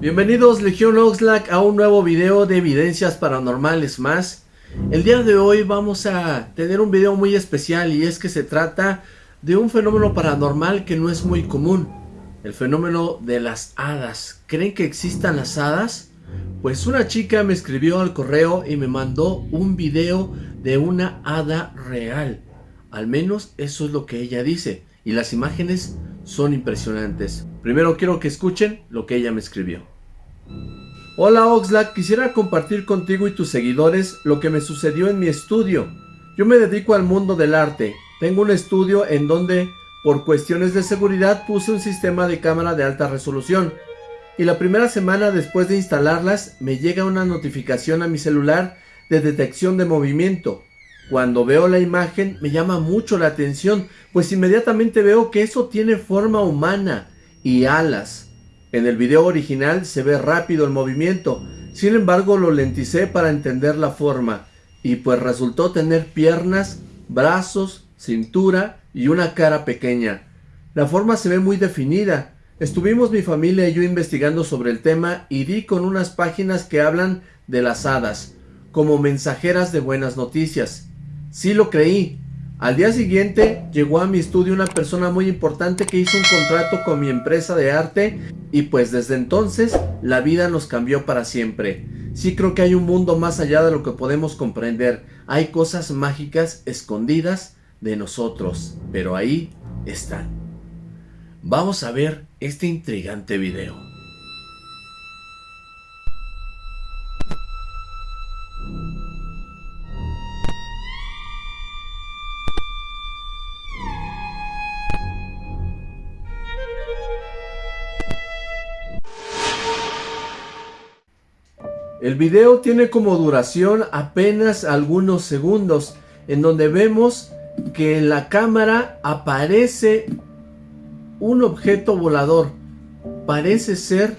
Bienvenidos Legión Oxlack a un nuevo video de evidencias paranormales más. El día de hoy vamos a tener un video muy especial y es que se trata de un fenómeno paranormal que no es muy común. El fenómeno de las hadas. ¿Creen que existan las hadas? Pues una chica me escribió al correo y me mandó un video de una hada real. Al menos eso es lo que ella dice. Y las imágenes son impresionantes. Primero quiero que escuchen lo que ella me escribió. Hola Oxlack, quisiera compartir contigo y tus seguidores lo que me sucedió en mi estudio. Yo me dedico al mundo del arte. Tengo un estudio en donde, por cuestiones de seguridad, puse un sistema de cámara de alta resolución. Y la primera semana después de instalarlas, me llega una notificación a mi celular de detección de movimiento. Cuando veo la imagen me llama mucho la atención, pues inmediatamente veo que eso tiene forma humana y alas. En el video original se ve rápido el movimiento, sin embargo lo lenticé para entender la forma, y pues resultó tener piernas, brazos, cintura y una cara pequeña. La forma se ve muy definida. Estuvimos mi familia y yo investigando sobre el tema y di con unas páginas que hablan de las hadas, como mensajeras de buenas noticias. Sí lo creí. Al día siguiente llegó a mi estudio una persona muy importante que hizo un contrato con mi empresa de arte y pues desde entonces la vida nos cambió para siempre. Sí creo que hay un mundo más allá de lo que podemos comprender. Hay cosas mágicas escondidas de nosotros, pero ahí están. Vamos a ver este intrigante video. El video tiene como duración apenas algunos segundos, en donde vemos que en la cámara aparece un objeto volador. Parece ser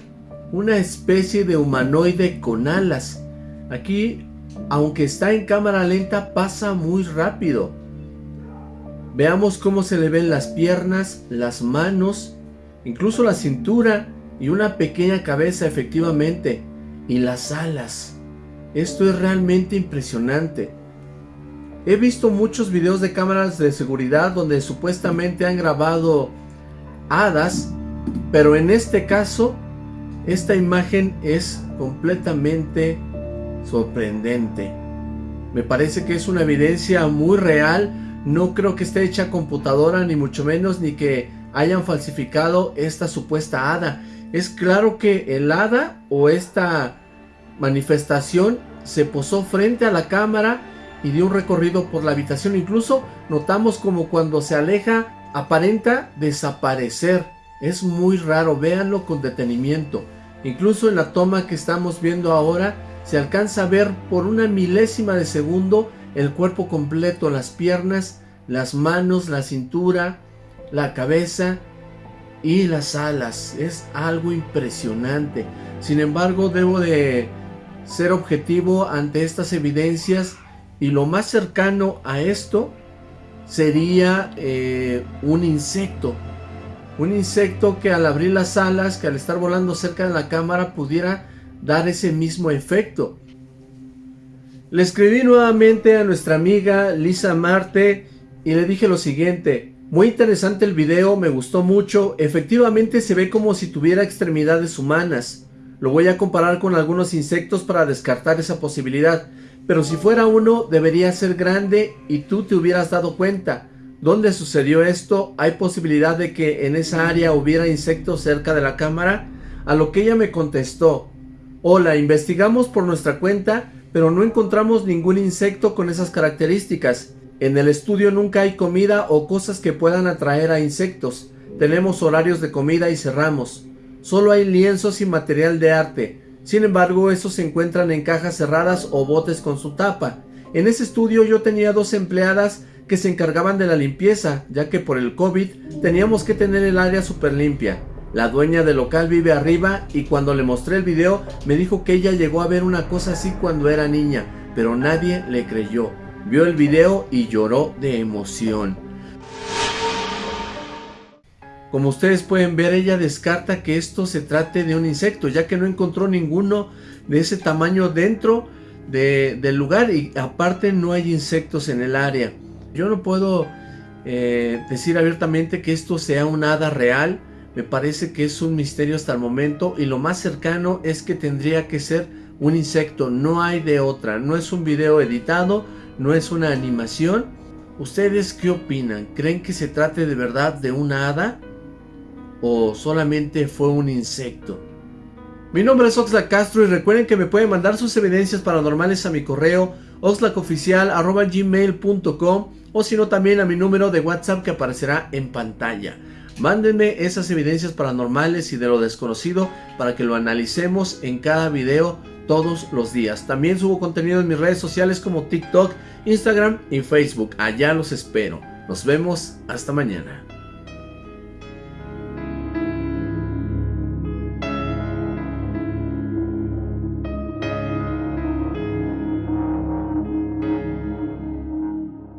una especie de humanoide con alas. Aquí, aunque está en cámara lenta, pasa muy rápido. Veamos cómo se le ven las piernas, las manos, incluso la cintura y una pequeña cabeza efectivamente y las alas. Esto es realmente impresionante. He visto muchos videos de cámaras de seguridad donde supuestamente han grabado hadas, pero en este caso, esta imagen es completamente sorprendente. Me parece que es una evidencia muy real, no creo que esté hecha computadora ni mucho menos ni que hayan falsificado esta supuesta hada. Es claro que el hada o esta manifestación se posó frente a la cámara y dio un recorrido por la habitación. Incluso notamos como cuando se aleja aparenta desaparecer. Es muy raro, véanlo con detenimiento. Incluso en la toma que estamos viendo ahora se alcanza a ver por una milésima de segundo el cuerpo completo, las piernas, las manos, la cintura, la cabeza y las alas. Es algo impresionante. Sin embargo, debo de ser objetivo ante estas evidencias y lo más cercano a esto sería eh, un insecto. Un insecto que al abrir las alas, que al estar volando cerca de la cámara pudiera dar ese mismo efecto. Le escribí nuevamente a nuestra amiga Lisa Marte y le dije lo siguiente. Muy interesante el video, me gustó mucho. Efectivamente se ve como si tuviera extremidades humanas. Lo voy a comparar con algunos insectos para descartar esa posibilidad. Pero si fuera uno, debería ser grande y tú te hubieras dado cuenta. ¿Dónde sucedió esto? ¿Hay posibilidad de que en esa área hubiera insectos cerca de la cámara? A lo que ella me contestó. Hola, investigamos por nuestra cuenta, pero no encontramos ningún insecto con esas características. En el estudio nunca hay comida o cosas que puedan atraer a insectos. Tenemos horarios de comida y cerramos. Solo hay lienzos y material de arte. Sin embargo, estos se encuentran en cajas cerradas o botes con su tapa. En ese estudio yo tenía dos empleadas que se encargaban de la limpieza, ya que por el COVID teníamos que tener el área súper limpia. La dueña del local vive arriba y cuando le mostré el video me dijo que ella llegó a ver una cosa así cuando era niña, pero nadie le creyó. Vio el video y lloró de emoción. Como ustedes pueden ver, ella descarta que esto se trate de un insecto, ya que no encontró ninguno de ese tamaño dentro del lugar y aparte no hay insectos en el área. Yo no puedo eh, decir abiertamente que esto sea un hada real, me parece que es un misterio hasta el momento y lo más cercano es que tendría que ser un insecto, no hay de otra, no es un video editado, no es una animación. ¿Ustedes qué opinan? ¿Creen que se trate de verdad de una hada? ¿O solamente fue un insecto? Mi nombre es Oxlack Castro y recuerden que me pueden mandar sus evidencias paranormales a mi correo oxlackoficial.gmail.com o si no también a mi número de WhatsApp que aparecerá en pantalla. Mándenme esas evidencias paranormales y de lo desconocido para que lo analicemos en cada video todos los días. También subo contenido en mis redes sociales como TikTok, Instagram y Facebook. Allá los espero. Nos vemos hasta mañana.